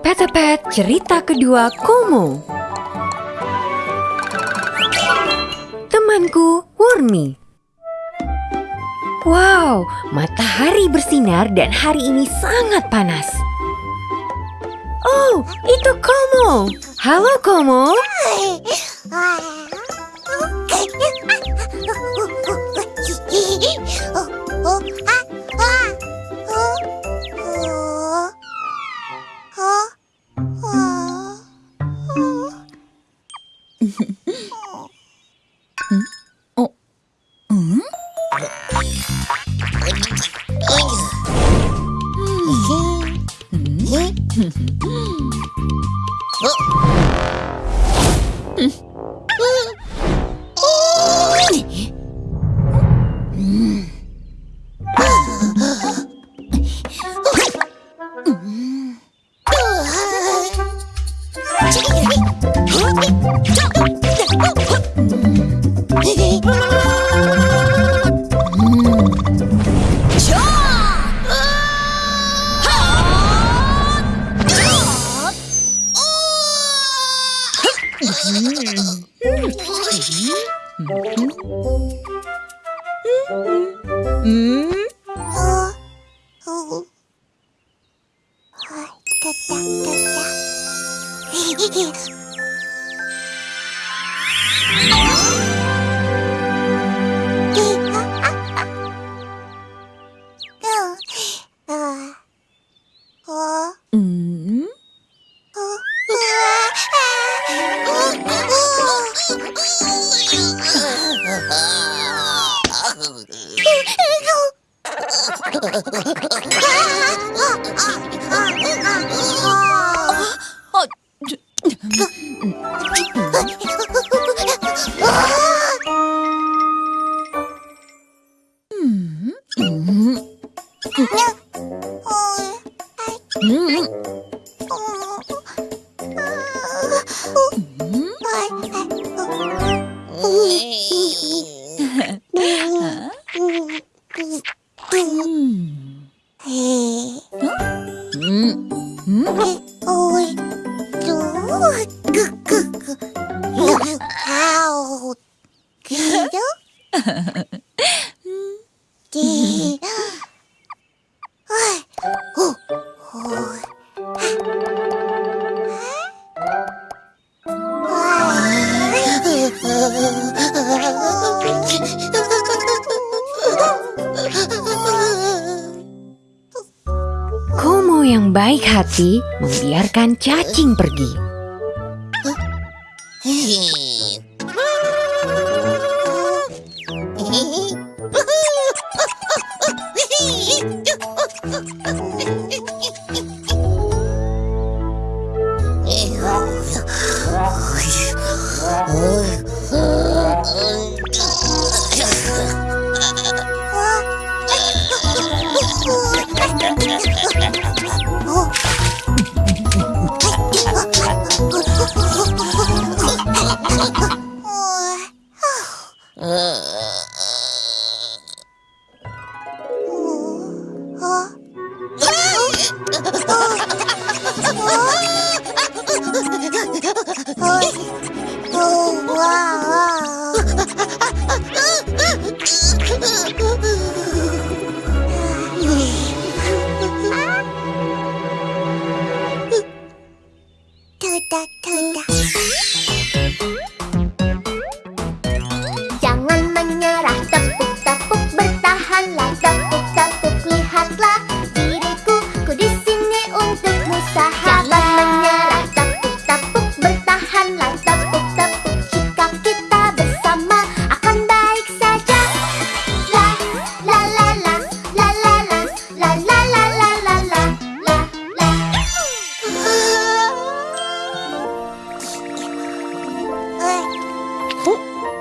Petepet cerita kedua Komo Temanku Wormy Wow, matahari bersinar dan hari ini sangat panas. Oh, itu Komo. Halo Komo. 어, 어, 아! だだだだ。Hehehehe Mm-hmm. Yang baik hati membiarkan cacing pergi.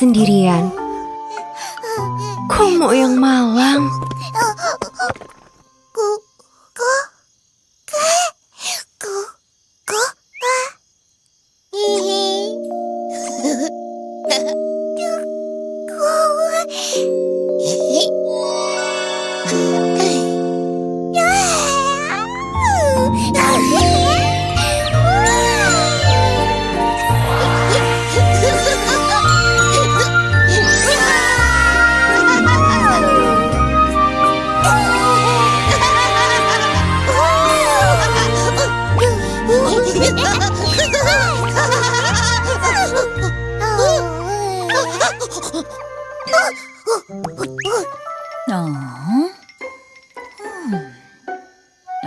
sendirian. Komo yang malang. Ku, 어? 음.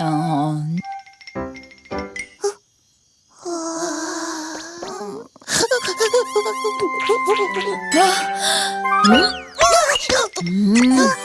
어? 음? 음?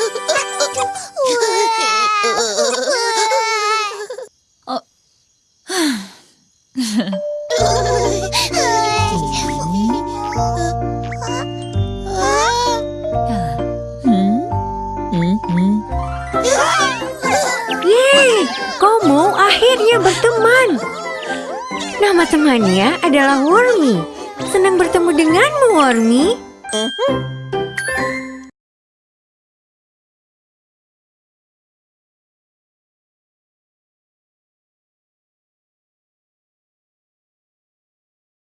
Akhirnya berteman. Nama temannya adalah Wormy. Senang bertemu denganmu, Wormy.